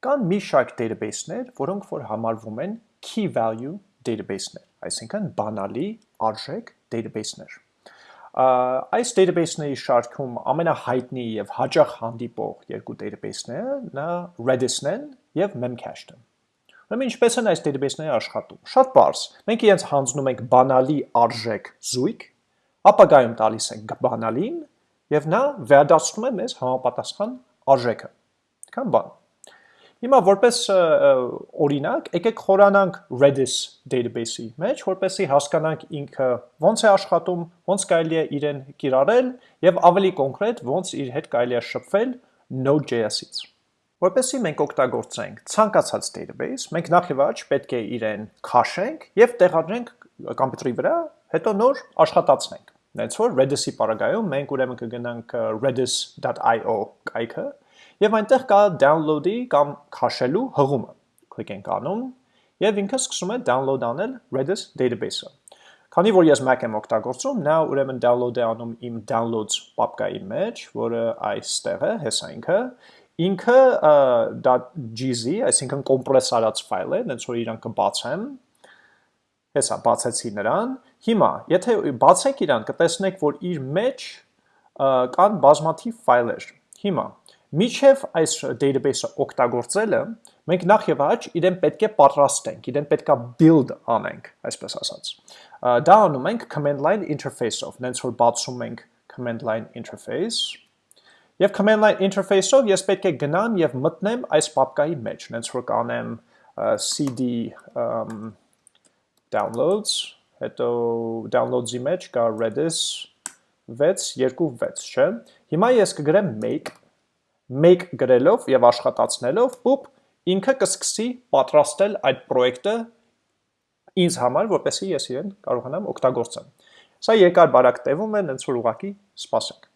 Կան մի շարք database-ներ, որոնք որ համարվում են key value database-ներ, այսինքն բանալի արժեք database-ներ։ Այս database-ների շարքում ամենահայտնի եւ հաճախ հանդիպող երկու database-ները նա Redis-ն են եւ Memcached-ը։ Ուրեմն ինչպես են այս database-ները աշխատում։ Շատ բարձ։ Մենք իրենց հանձնում ենք բանալի արժեք զույգ, ապագայում տալիս ենք բանալին եւ նա վերադարձնում է մեզ համապատասխան արժեքը։ Քան բան։ Հիմա որպես օրինակ, եկեք խորանանք Redis database-ի մեջ, որպեսզի հասկանանք ինքը ոնց է աշխատում, ոնց կարելի է իրեն կիրառել եւ ավելի կոնկրետ ոնց իր հետ կարելի է շփվել Node.js-ից։ Որպեսզի մենք օգտագործենք ցանկացած database, մենք նախ եւ առաջ պետք է իրեն քաշենք եւ տեղադրենք կոմպյուտերի վրա, հետո նոր աշխատացնենք։ Նենց որ Redis-ի պարագայում մենք ուրեմն կգնանք redis.io կայքը Եվ այնտեղ կա download-ի կամ քաշելու հղումը։ Կլիկենք անում եւ ինքը սկսում է download անել Redis database-ը։ Քանի որ ես Mac եմ օգտագործում, նա ուրեմն download է անում իմ downloads պապկայի մեջ, որը այստեղ է, հեսա ինքը, ինքը .gz, այսինքն կոմպրես արած ֆայլ է, դենց որ իրան կբացեմ, հեսա բացեցի նրան, հիմա, եթե բացենք իրան, կտեսնեք, որ իր մեջ կան բազմաթիվ ֆայլեր, հիմա, Միջև այս database-ը օգտագործելը, մենք նախ եւ առաջ իրեն պետք է պատրաստենք, իրեն պետք է build անենք, այսպես ասած։ Դա անում ենք command line interface-ով, նենց որ բացում ենք command line interface, Եվ command line interface-ով ես պետք է գնամ եւ մտնեմ այս պապկայի մեջ, նենց որ կանեմ cd um, downloads, հետո downloads-ի մեջ կա redis 626, չէ։ Հիմա ես կգրեմ make մեկ գրելով եւ աշխատացնելով, պուպ, ինքը կսկսի պատրաստել այդ պրոյեկտը ինձ համար, որպեսզի ես իրեն կարողանամ օգտագործեմ։ Սա երկար բարակ տևում է, նենց որ ուղակի սպասենք։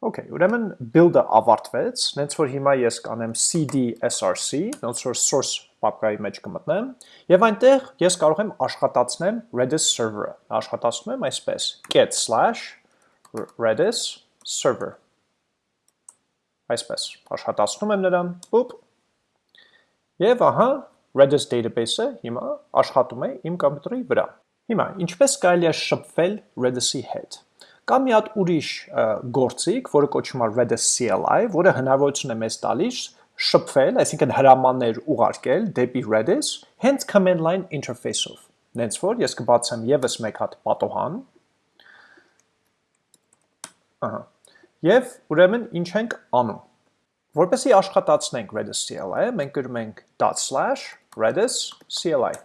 Okay, ուրեմն build-ը ավարտվեց, նենց որ հիմա ես կանեմ cd src, նենց որ source պապկայի մեջ կմտնեմ, եւ այնտեղ ես կարող եմ աշխատացնեմ Redis server-ը։ Աշխատացնում եմ այսպես. get slash redis server այսպես, աշխատացնում եմ նրան, պուպ, և ահա Redis database-ը հիմա աշխատում է իմ կոմպյուտերի վրա։ Հիմա, ինչպես կարելի է շփվել Redis-ի հետ։ Կա մի հատ ուրիշ գործիք, որը կոչվում է Redis CLI, որը հնարավորություն է մեզ տալիս շփվել, այսինքն հրամաններ ուղարկել դեպի Redis, հենց command line interface-ով։ Նենց որ ես կբացեմ եւս մեկ հատ պատոհան։ Ահա Եվ ուրեմն ինչ ենք անում։ Որպեսի աշխատացնենք Redis CLI, մենք գրում ենք ./redis CLI։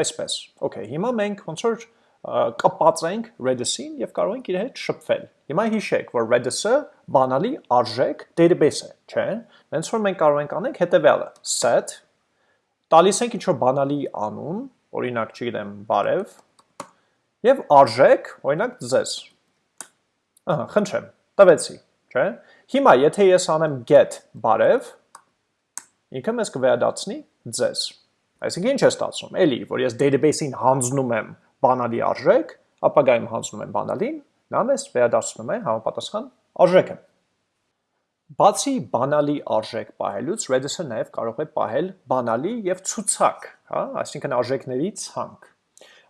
Այսպես։ Okay, հիմա մենք ոնց որ կպածենք Redis-ին եւ կարող ենք իր հետ շփվել։ Հիմա հիշեք, որ Redis-ը բանալի արժեք database է, չէ՞։ Հենց որ մենք կարող ենք անենք հետեւյալը. set տալիս ենք ինչ-որ բանալի անուն, օրինակ, չգիտեմ, բարև, եւ արժեք, օրինակ, ձեզ։ խնդրեմ, տվեցի, չէ։ Հիմա եթե ես անեմ get բարև, ինքը մեզ կվերադարձնի ձեզ։ Այսինքն ինչ է ստացվում։ Էլի, որ ես database-ին հանձնում եմ բանալի արժեք, ապագայում հանձնում եմ բանալին, նա մեզ վերադարձնում է համապատասխան արժեքը։ Բացի բանալի արժեք պահելուց, Redis-ը նաև կարող է պահել բանալի եւ ցուցակ, հա, այսինքն արժեքների ցանկ։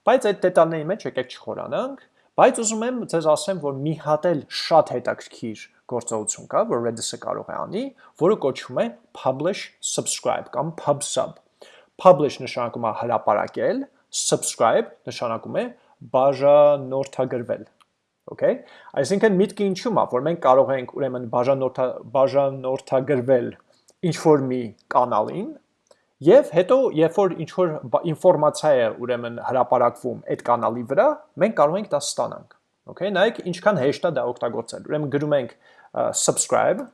Բայց այդ դետալների մեջ եկեք չխորանանք, Բայց ուզում եմ ձեզ ասեմ, որ մի հատ էլ շատ հետաքրքիր գործողություն կա, որ Redis-ը կարող է անի, որը կոչվում է publish subscribe կամ pub/sub։ Publish նշանակում է հրապարակել, subscribe նշանակում է բաժանորդագրվել։ Okay? Այսինքն միտքը ինչու՞մ է, որ մենք կարող ենք ուրեմն բաժանորդա բաժանորդագրվել ինչ որ մի կանալին, Եվ հետո, երբ որ ինչ որ ինֆորմացիա է ուրեմն հրապարակվում այդ կանալի վրա, մենք կարող ենք դա ստանանք։ Okay, նայեք ինչքան հեշտ է դա օգտագործել։ Ուրեմն գրում ենք subscribe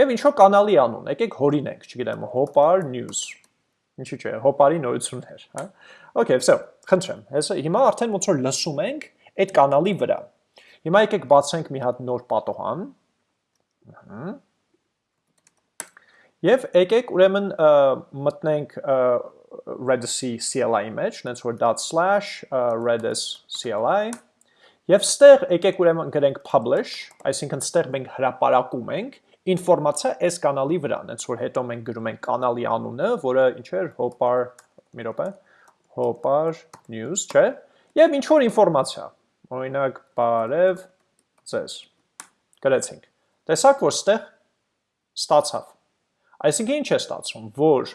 եւ ինչ որ կանալի անուն, եկեք հորինենք, չգիտեմ, Hopar News։ Ինչու՞ չէ, Hopar-ի նորություններ, հա։ Okay, so, խնդրեմ, հեսա հիմա արդեն ոնց որ լսում ենք այդ կանալի վրա։ Հիմա եկեք բացենք մի հատ նոր պատոհան։ Ահա Եվ եկեք ուրեմն մտնենք Redis-ի CLI-ի մեջ, նենց որ .slash redis CLI, եւ ստեղ եկեք ուրեմն գրենք publish, այսինքն ստեղ մենք հրապարակում ենք ինֆորմացիա այս կանալի վրա, այնց որ հետո մենք գրում ենք կանալի անունը, որը ինչ էր, Hopar, մի րոպե, Hopar News, չէ՞։ Եվ ինչ որ ինֆորմացիա։ Օրինակ, բարև ձեզ։ Գրեցինք։ Տեսակ, որ ստեղ ստացավ։ Այսինքն ինչ է ստացվում, որ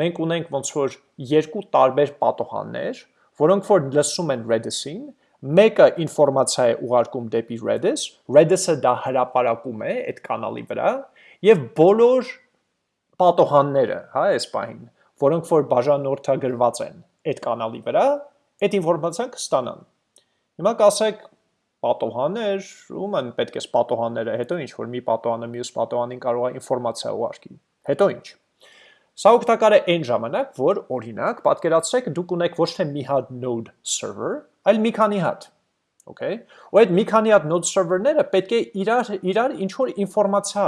մենք ունենք ոնց որ երկու տարբեր պատոհաններ, որոնք որ լսում են Redis-ին, մեկը ինֆորմացիա է ուղարկում դեպի Redis, Redis-ը դա հրապարակում է այդ կանալի վրա, եւ բոլոր պատոհանները, հա, այս պահին, որոնք որ բաժանորդագրված են այդ կանալի վրա, այդ ինֆորմացիան կստանան։ Հիմա կասեք պատոհաններ, ում են պետք է պատոհանները, հետո ինչ որ մի պատոհանը մյուս պատոհանին կարող է ինֆորմացիա ուղարկի։ Հետո ինչ։ Սա օգտակար է այն ժամանակ, որ օրինակ պատկերացրեք դուք ունեք ոչ թե մի հատ node server, այլ մի քանի հատ։ Okay։ Ու այդ մի քանի հատ node server-ները պետք է իրար իրար ինչ որ ինֆորմացիա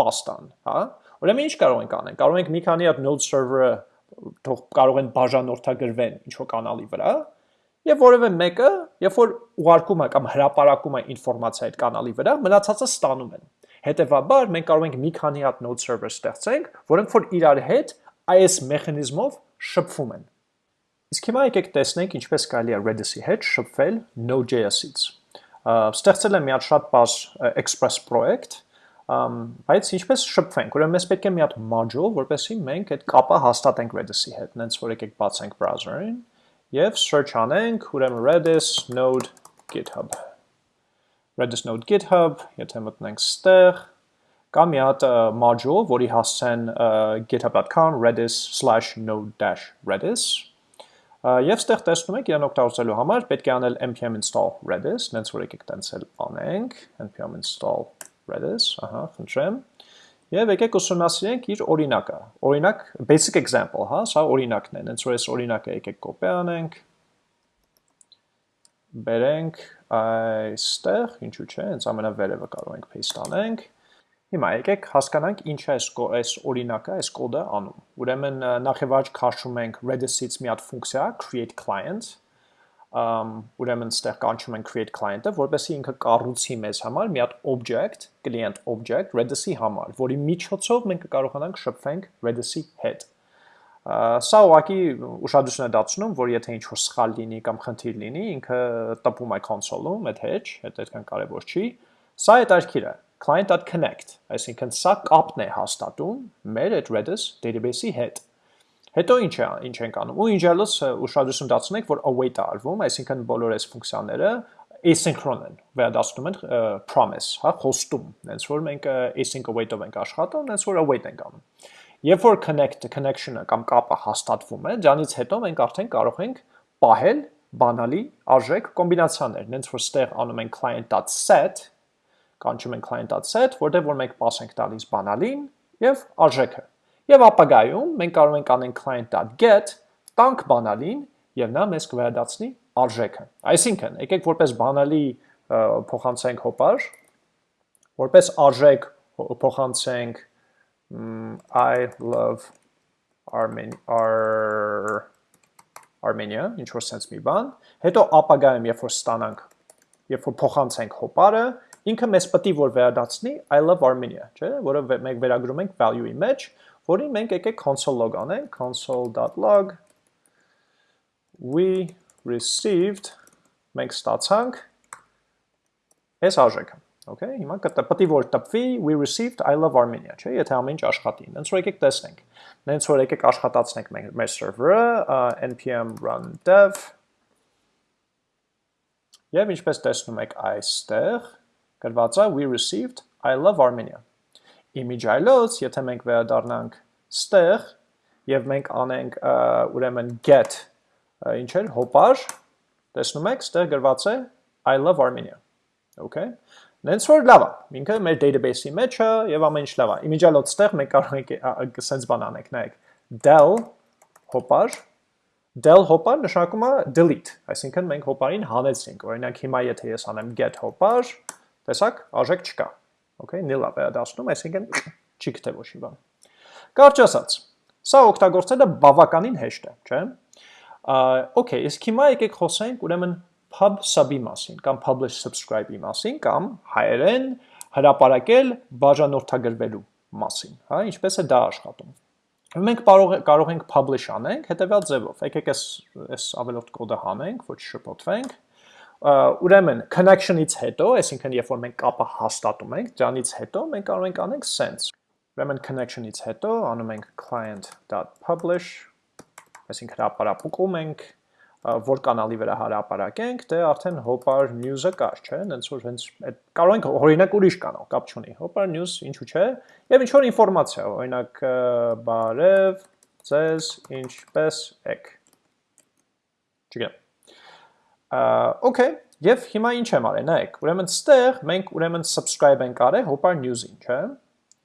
պաստան, հա։ Ուրեմն ինչ կարող ենք անել։ Կարող ենք մի քանի հատ node server-ը թող կարող են բաժանորդագրվեն ինչ որ կանալի վրա, եւ որևէ մեկը, երբ որ ուղարկում է կամ հրապարակում է ինֆորմացիա այդ կանալի վրա, մնացածը ստանում են։ Հետևաբար մենք կարող ենք մի քանի հատ node server ստեղծենք, որոնք որ իրար հետ այս մեխանիզմով շփվում են։ Իսկ հիմա եկեք տեսնենք ինչպես կարելի է Redis-ի հետ շփվել Node.js-ից։ Ստեղծել եմ մի հատ շատ բազ Express project, բայց ինչպես շփվենք, ուրեմն մեզ պետք է մի հատ module, որպեսզի մենք այդ կապը հաստատենք Redis-ի հետ, նենց որ եկեք բացենք browser-ին եւ search անենք, ուրեմն Redis node GitHub։ Redis node GitHub, եթե մտնենք ստեղ, կա մի հատ module, որի հասցեն github.com redis/node-redis Եվ ստեղ տեսնում եք իրան օգտագործելու համար պետք է անել npm install redis, նենց որ եկեք տենց էլ անենք, npm install redis, ահա, խնդրեմ։ Եվ եկեք ուսումնասիրենք իր օրինակը։ Օրինակ, basic example, հա, սա օրինակն է, հենց որ այս օրինակը եկեք կոպի անենք, բերենք այստեղ, ինչու՞ չէ, հենց ամենավերևը կարող ենք paste անենք։ Հիմա եկեք հասկանանք ինչ է այս օրինակը, այս կոդը անում։ Ուրեմն նախ եւ առաջ քաշում ենք Redis-ից մի հատ ֆունկցիա create client, ուրեմն ստեղ կանչում են create client-ը, որպեսզի ինքը կառուցի մեզ համար մի հատ object, client object Redis-ի համար, որի միջոցով մենք կարողանանք շփվենք Redis-ի հետ։ Սա ուղղակի ուշադրություն է դարձնում, որ եթե ինչ-որ սխալ լինի կամ խնդիր լինի, ինքը տպում է console-ում, այդ hedge, այդ այդքան կարևոր չի։ Սա է դարքիրը client.connect, այսինքն սա կապն է հաստատում մեր այդ Redis database-ի հետ։ Հետո ինչ է, ինչ ենք անում։ Ու ինչ-ելս ուշադրություն դարձնենք, որ await-ը արվում, այսինքն բոլոր այս ֆունկցիաները asynchron են, վերադասնում են promise, հա, խոստում, հենց որ մենք async await-ով ենք աշխատում, հենց որ await ենք անում։ Երբ որ connect connection-ը կամ կապը հաստատվում է, դրանից հետո մենք արդեն կարող ենք պահել բանալի արժեք կոմբինացիաներ, հենց որ ստեղ անում ենք client.set, կանչում ենք client.set, որտեղ որ մենք pass ենք տալիս բանալին եւ արժեքը Եվ ապագայում մենք կարող ենք անենք client.get, տանք բանալին եւ նա մեզ կվերադարձնի արժեքը։ Այսինքն, եկեք որպես բանալի փոխանցենք հոպար, որպես արժեք փոխանցենք I love Armenia Ar Armenia, ինչ որ sense մի բան, հետո ապագայում երբ որ ստանանք, երբ որ փոխանցենք հոպարը, ինքը մեզ պետք է որ վերադարձնի I love Armenia, չէ՞, որը մենք վերագրում ենք value-ի մեջ, որին մենք եկեք console log անենք, console.log we received մենք ստացանք այս արժեքը Okay, հիմա է որ տպվի we received I love Armenia, չէ՞, եթե ամեն ինչ աշխատի։ Դենց որ եկեք տեսնենք։ Դենց որ եկեք աշխատացնենք մեր մեր server-ը npm run dev Եվ ինչպես տեսնում եք այստեղ գրված է we received I love Armenia image այլոց, եթե մենք վերադառնանք ստեղ եւ մենք անենք ուրեմն get ինչ էր հոպար, տեսնում եք, ստեղ գրված է I love Armenia։ Okay։ Նենց որ լավ է, ինքը մեր database-ի մեջ է եւ ամեն ինչ լավ է։ Image-ալոց ստեղ մենք կարող ենք sense բան անենք, նայեք, del հոպար del հոպար նշանակում է delete, այսինքն մենք հոպարին հանեցինք։ Օրինակ հիմա եթե ես անեմ get հոպար, տեսակ, արժեք չկա Okay, nil-ը վերադասնում, այսինքն չի գտե ոչ մի բան։ Կարճ ասած, սա օգտագործելը բավականին հեշտ է, չէ՞։ Okay, իսկ հիմա եկեք խոսենք ուրեմն pub sub-ի մասին կամ publish subscribe-ի մասին կամ հայերեն հրապարակել բաժանորդագրվելու մասին, հա, ինչպես է դա աշխատում։ Մենք կարող կարող ենք publish անենք հետեւյալ ձևով։ Եկեք այս այս ավելորդ կոդը հանենք, ոչ շփոթվենք։ Ուրեմն connection-ից հետո, այսինքն երբ որ մենք կապը հաստատում ենք, դրանից հետո մենք կարող ենք անենք sense։ Ուրեմն connection-ից հետո անում ենք client.publish, այսինքն հրապարակում ենք որ կանալի վրա հարապարակենք, դե արդեն Hopar News-ը կար, չէ՞, հենց որ հենց այդ կարող ենք օրինակ ուրիշ կանալ, կապ չունի։ Hopar News ինչու՞ չէ, եւ ինչ որ ինֆորմացիա, օրինակ բարև, ձեզ ինչպես եք։ Չգիտեմ։ Okay, եւ հիմա ինչ եմ արել, նայեք, ուրեմն ստեղ մենք ուրեմն subscribe ենք արել Hopar News-ին, չէ՞։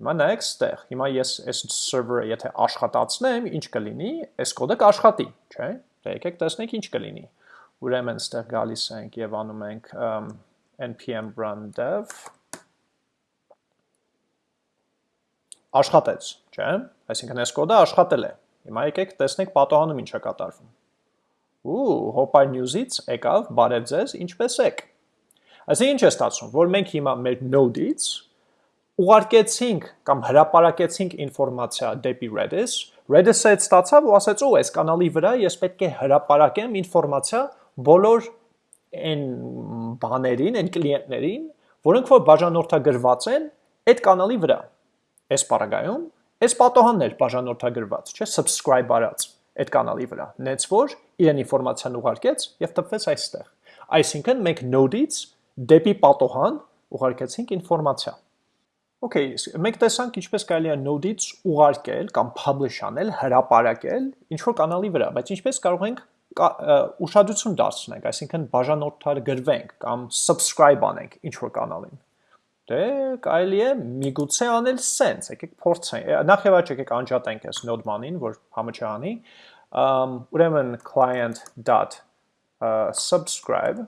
Հիմա նայեք ստեղ, հիմա ես այս server-ը եթե աշխատացնեմ, ինչ կլինի, այս կոդը կաշխատի, չէ՞։ Դե եկեք տեսնենք ինչ կլինի։ Ուրեմն ստեղ գալիս ենք եւ անում ենք npm run dev աշխատեց, չէ՞։ Այսինքն այս կոդը աշխատել է։ Հիմա եկեք տեսնենք պատոհանում ինչ է կատարվում։ Ու Hopper News-ից եկավ բարև ձեզ, ինչպես եք։ Այսինքն ինչ է ստացվում, որ մենք հիմա մեր node-ից ուղարկեցինք կամ հրապարակեցինք ինֆորմացիա դեպի Redis, Redis-ը ստացավ ու ասաց, «Օ, այս կանալի վրա ես պետք է հրապարակեմ ինֆորմացիա բոլոր այն բաներին, այն կլիենտներին, որոնք որ բաժանորդագրված են այդ կանալի վրա։ Այս պարագայում այս պատոհանն էր բաժանորդագրված, չէ, subscribe արած այդ կանալի վրա։ Նենց որ իրեն ինֆորմացիան ուղարկեց եւ տպվեց այստեղ։ Այսինքն մենք node-ից դեպի պատոհան ուղարկեցինք ինֆորմացիա։ Okay, մենք տեսանք ինչպես կարելի է node-ից ուղարկել կամ publish անել, հրապարակել ինչ որ կանալի վրա, բայց ինչպես կարող ենք ուշադրություն դարձնենք, այսինքն բաժանորդագրվենք կամ subscribe անենք ինչ որ կանալին։ Դե կարելի է միգուցե անել sense, եկեք փորձենք։ Նախ եւ առաջ եկեք անջատենք այս node-մանին, որ համը չանի։ Ուրեմն client.subscribe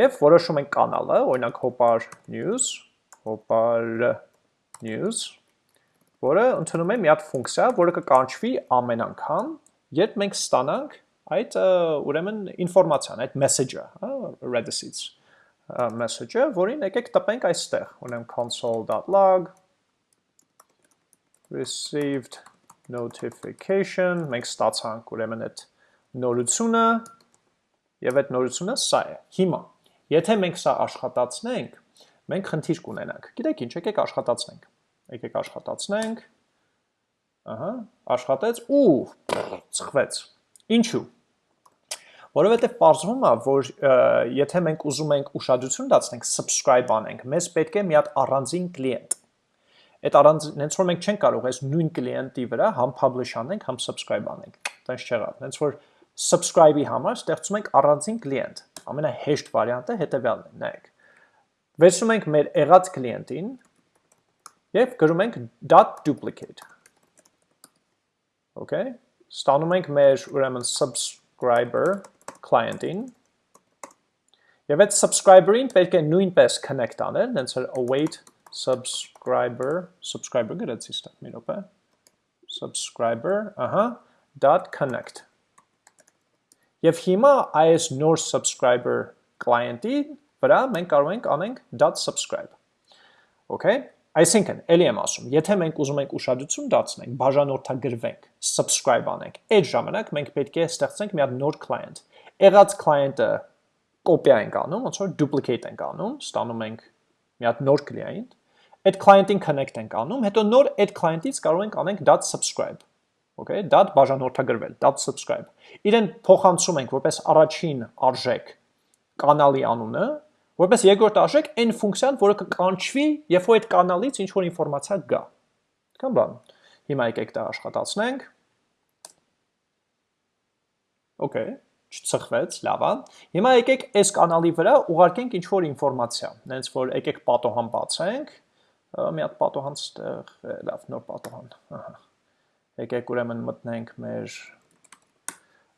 եւ որոշում ենք կանալը, օրինակ Hopar News Hopar news, որը ընդունում է մի հատ ֆունկցիա, որը կկանչվի ամեն անգամ, երբ մենք ստանանք այդ ուրեմն ինֆորմացիան, այդ message-ը, հա, Redis-ից message-ը, որին եկեք տպենք այստեղ, ունեմ console.log received notification, մենք ստացանք ուրեմն այդ նորությունը եւ այդ նորությունը սա է։ Հիմա, եթե մենք սա աշխատացնենք, մենք խնդիր կունենանք։ Գիտեք ինչ, եկեք աշխատացնենք։ Եկեք աշխատացնենք։ Ահա, աշխատեց ու ծխվեց։ Ինչու։ Որովհետև պարզվում է, որ եթե մենք ուզում ենք ուշադրություն դարձնենք, subscribe անենք, մեզ պետք է մի հատ առանձին կլիենտ։ Այդ առանձին, հենց որ մենք չենք կարող այս նույն կլիենտի վրա համ publish անենք, համ subscribe անենք։ Տենց չեղավ։ Հենց որ subscribe-ի համար ստեղծում ենք առանձին կլիենտ։ Ամենահեշտ վարիանտը հետևյալն է, նայեք վերցնում ենք մեր եղած կլիենտին և գրում ենք .duplicate okay ստանում ենք մեր ուրեմն subscriber client-ին եւ այդ subscriber-ին պետք է նույնպես connect անել, հենց որ await subscriber subscriber գրեցի ստա մի րոպե subscriber, ահա, .connect Եվ հիմա այս նոր subscriber client-ի վրա մենք կարող ենք անենք .subscribe։ Okay? Այսինքն, ելի եմ ասում, եթե մենք ուզում ենք ուշադրություն դարձնենք, բաժանորդագրվենք, subscribe անենք, այդ ժամանակ մենք պետք է ստեղծենք մի հատ նոր client։ Եղած client-ը կոպիա ենք անում, ոնց որ duplicate ենք անում, ստանում ենք մի հատ նոր client, այդ client-ին connect ենք անում, հետո նոր այդ client-ից կարող ենք անենք .subscribe okay, dot բաժանորդագրվել, .subscribe։ Իրեն փոխանցում ենք որպես առաջին արժեք կանալի անունը, որպես երկրորդ արժեք այն ֆունկցիան, որը կկանչվի, երբ որ այդ կանալից ինչ որ ինֆորմացիա գա։ Կամ բան։ Հիմա եկեք դա աշխատացնենք։ Okay, չծխվեց, լավ է։ Հիմա եկեք այս կանալի վրա ուղարկենք ինչ որ ինֆորմացիա։ Նենց որ եկեք պատոհան բացենք։ Մի հատ պատոհան ստեղ, լավ, նոր պատոհան։ Ահա։ Եկեք ուրեմն մտնենք մեր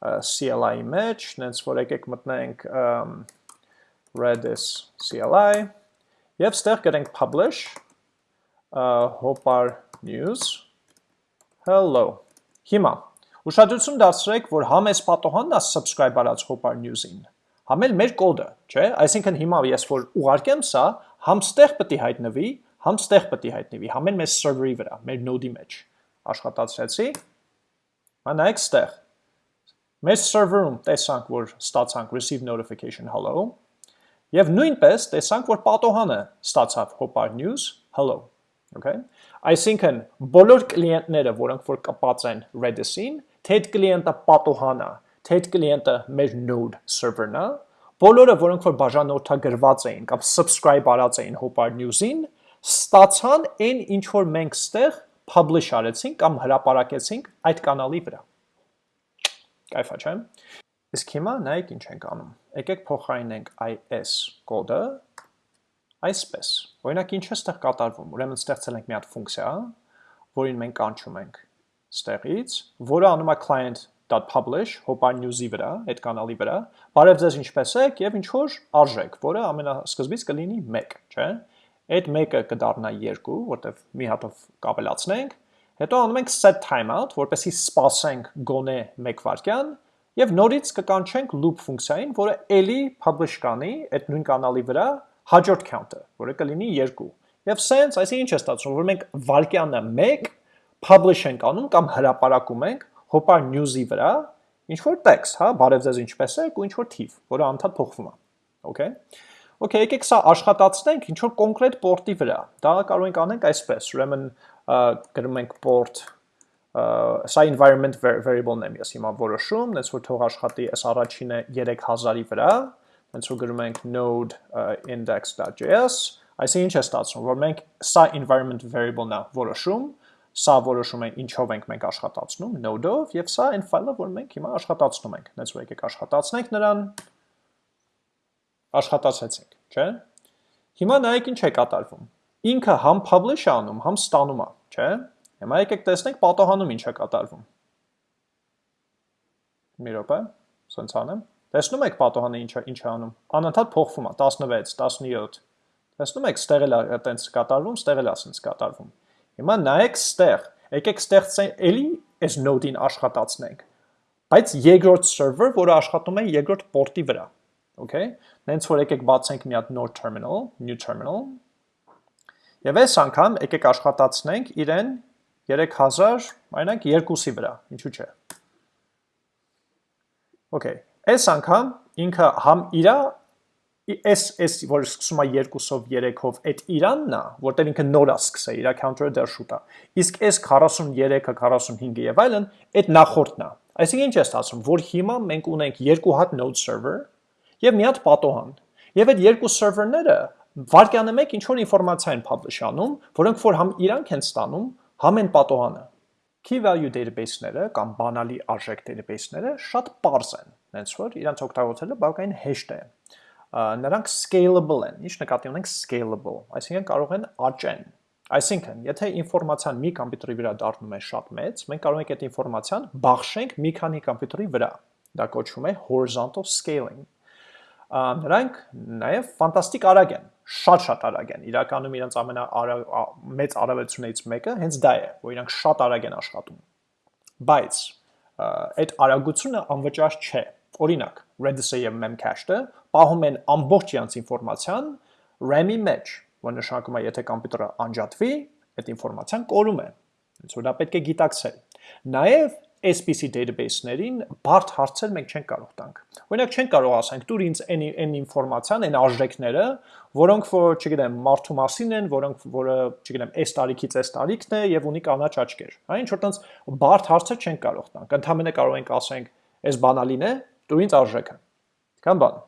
CLI-ի մեջ, նենց որ եկեք մտնենք Redis CLI եւ ստեղ գրենք publish Hopar news. Hello. Հիմա ուշադրություն դարձրեք որ համ այս պատոհանն է subscribe արած Hopar news-ին համ էլ մեր կոդը չէ? Այսինքն հիմա ես որ ուղարկեմ սա համ ստեղ պետք է հայտնվի, համ ստեղ պետք է հայտնվի, համեն մեր server-ի վրա, մեր node-ի մեջ։ Աշխատացրեցի։ Մա նայեք ստեղ։ Մեր server-ում տեսանք, որ ստացանք receive notification hello, եւ նույնպես տեսանք, որ պատոհանը ստացավ Hopar news hello, okay? Այսինքն բոլոր կլիենտները, որոնք որ կպած են Redis-ին, թե այդ կլիենտը պատոհանա, թե այդ կլիենտը մեր node server-ն է, բոլորը, որոնք որ բաժանորդագրված էին կամ subscribe արած էին Hopar News-ին, ստացան այն ինչ որ մենք ստեղ publish արեցինք կամ հրապարակեցինք այդ կանալի վրա։ Կայֆա չէ։ Իսկ հիմա նայեք ինչ ենք անում։ Եկեք փոխարինենք is կոդը այսպես։ Օրինակ ինչ է ստեղ կատարվում։ Ուրեմն ստեղծել ենք մի հատ ֆունկցիա, որին մենք կանչում ենք ստեղից, որը անում է client .publish Hopar News-ի վրա, այդ կանալի վրա, բարև ձեզ ինչպես եք եւ ինչ որ արժեք, որը ամենասկզբից կլինի 1, չէ՞։ Այդ 1-ը կդառնա 2, որտեվ մի հատով կավելացնենք, հետո անում ենք set timeout, որպեսզի սպասենք գոնե 1 վայրկյան եւ նորից կկանչենք loop ֆունկցիային, որը ելի publish կանի այդ նույն կանալի վրա հաջորդ count-ը, որը կլինի 2։ Եվ sense, այսինքն ինչ է ստացվում, որ մենք վայրկյանը 1 publish ենք անում կամ հրապարակում ենք Hopar News-ի վրա ինչ որ տեքստ, հա, բարև ձեզ ինչպես եք ու ինչ որ թիվ, որը անդադ փոխվում է։ Okay։ Okay, եկեք սա աշխատացնենք ինչ որ կոնկրետ port-ի վրա։ Դա կարող ենք անենք այսպես, ուրեմն գրում ենք port սա environment variable-ն եմ ես հիմա որոշում, այնց որ թող աշխատի այս առաջինը 3000-ի վրա, այնց որ գրում ենք node index.js, այսինքն ինչ է ստացվում, որ մենք սա environment variable-ն է որոշում, սա որոշում են ինչով ենք մենք աշխատացնում node-ով եւ սա այն ֆայլը, որ մենք հիմա աշխատացնում ենք։ Դες որ եկեք աշխատացնենք նրան աշխատացեցինք, չէ՞։ Հիմա նայեք ինչ է կատարվում։ Ինքը համ publish-ը անում, համ ստանում է, չէ՞։ Հիմա եկեք տեսնենք պատահանում ինչ է կատարվում։ Մի րոպե, սենց անեմ։ Տեսնում եք պատահանը ինչ է ինչ է անում։ Անընդհատ փոխվում է 16, 17։ Տեսնում եք, ստեղ էլ է տենց կատարվում, ստեղ էլ է սենց կատարվում։ Հիմա նայեք ստեղ, եկեք ստեղծենք էլի այս node-ին աշխատացնենք։ Բայց երկրորդ server, որը աշխատում է երկրորդ port-ի վրա։ Okay։ Նենց որ եկեք բացենք մի հատ նոր terminal, new terminal։ Եվ այս անգամ եկեք աշխատացնենք իրեն 3000, այնակ 2-ի վրա, ինչու՞ չէ։ Okay։ Այս անգամ ինքը համ իրա այս այս որ սկսում է 2-ով 3-ով այդ Իրանն է, որտեղ ինքը նոր է սկսել, իր counter-ը դեռ շուտ է։ Իսկ այս 43-ը, 45-ը եւ այլն այդ նախորդն է։ Այսինքն ինչ է ստացվում, որ հիմա մենք ունենք երկու հատ node server եւ մի հատ պատոհան։ Եվ այդ երկու server-ները վարկյանը մեկ ինչ որ ինֆորմացիա են publish անում, որոնք որ համ իրանք են ստանում, համ են պատոհանը։ Key value database-ները կամ բանալի արժեք database-ները շատ པարզ են, հենց որ իրանց օգտագործելը բավականին հեշտ է. Նրանք scalable են։ Ինչ նկատի ունենք scalable, այսինքն կարող են աճեն։ Այսինքն, եթե ինֆորմացիան մի համբյուտերի վրա դառնում է շատ մեծ, մենք կարող ենք այդ ինֆորմացիան բաշխենք մի քանի համբյուտերի վրա։ Դա կոչվում է horizontal scaling։ Նրանք նաև ֆանտաստիկ արագ են, շատ-շատ արագ են։ Իրականում իրենց ամենա մեծ արագությունից մեկը հենց դա է, որ իրանք շատ արագ են աշխատում։ Բայց այդ արագությունը անվճար չէ Օրինակ, Redis-ը եւ Memcached-ը պահում են ամբողջ իրանց ինֆորմացիան RAM-ի մեջ, որ նշանակում է, եթե համբյուտերը անջատվի, այդ ինֆորմացիան կորում է։ որ դա պետք է գիտակցել։ Նաև SPC database-ներին բարդ հարցեր մենք չենք կարող տանք։ Օրինակ չենք կարող ասենք դուր ինձ այն այն ինֆորմացիան, այն արժեքները, որոնք որ, չգիտեմ, մարդու մասին են, որոնք որը, չգիտեմ, այս տարիքից այս տարիքն է եւ ունի կանաչ աչքեր։ Հա ինչ որ տենց բարդ հարցեր չենք կարող տանք։ Ընդհանրապես կարող ենք ասենք, այս բանալին է, դու ինձ արժեքը։ Կամ բան։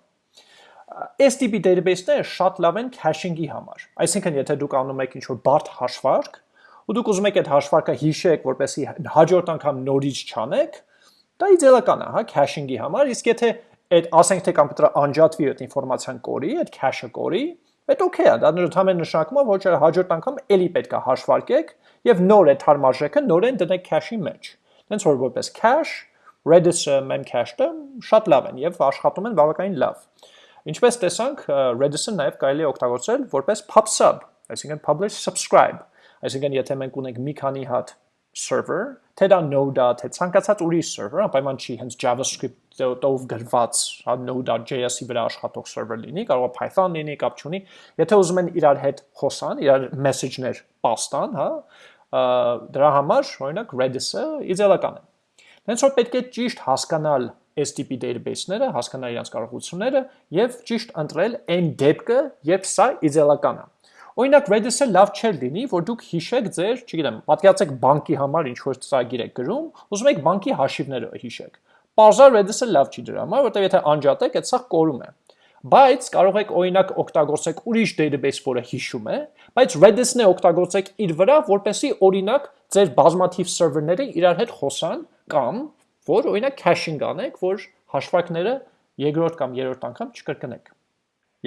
STP database-ները շատ լավ են caching-ի համար։ Այսինքն, եթե դուք անում եք ինչ-որ բարդ հաշվարկ, ու դուք ուզում եք այդ հաշվարկը հիշեք, որպեսզի հաջորդ անգամ նորից չանեք, դա իդեալական է, հա, caching-ի համար, իսկ եթե այդ ասենք թե կոմպյուտերը անջատվի այդ ինֆորմացիան կորի, այդ cache-ը կորի, այդ օքեյ է, դա ընդհանրապես նշանակում է, որ հաջորդ անգամ էլի պետք է հաշվարկեք եւ նոր այդ հարմարժեքը նորեն դնեք cache-ի մեջ։ Դենց որ որպես cache Redis-ը, Memcached-ը շատ լավ են եւ աշխատում են բավականին լավ։ Ինչպես տեսանք, Redis-ը նաև կարելի է օգտագործել որպես pub sub, այսինքն publish subscribe։ Այսինքն եթե մենք ունենք մի քանի հատ server, թե դա Node-ա, թե ցանկացած ուրիշ server, անպայման չի հենց JavaScript-ով գրված, հա Node.js-ի վրա աշխատող server լինի, կարող է Python լինի, կապ չունի։ Եթե ուզում են իրար հետ խոսան, իրար message-ներ պաստան, հա, դրա համար, օրինակ Redis-ը իդեալական է։ Հենց որ պետք է ճիշտ հասկանալ STP database-ները, հասկանալ իրենց կարողությունները եւ ճիշտ ընտրել այն դեպքը, երբ սա իդեալական է։ Օրինակ Redis-ը լավ չէր լինի, որ դուք հիշեք ձեր, չգիտեմ, պատկերացեք բանկի համար ինչ որ ծրագիր եք գրում, ուզում եք բանկի հաշիվները հիշեք։ Պարզա Redis-ը լավ չի դրա համար, որտեղ եթե անջատեք, այդ սա կորում է։ Բայց կարող եք օրինակ օգտագործեք ուրիշ database, որը հիշում է, բայց Redis-ն է օգտագործեք իր վրա, որպեսի օրինակ ձեր բազմաթիվ server-ները իրար հետ խոսան կամ որ օրինակ caching անեք, որ հաշվարկները երկրորդ կամ երրորդ անգամ չկրկնեք։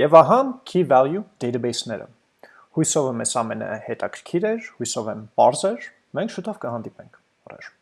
Եվ ահա key value database-ները։ Հույսով եմ այս ամենը հետաքրքիր էր, հույսով եմ բարձր, մենք շուտով կհանդիպենք։ Առաջ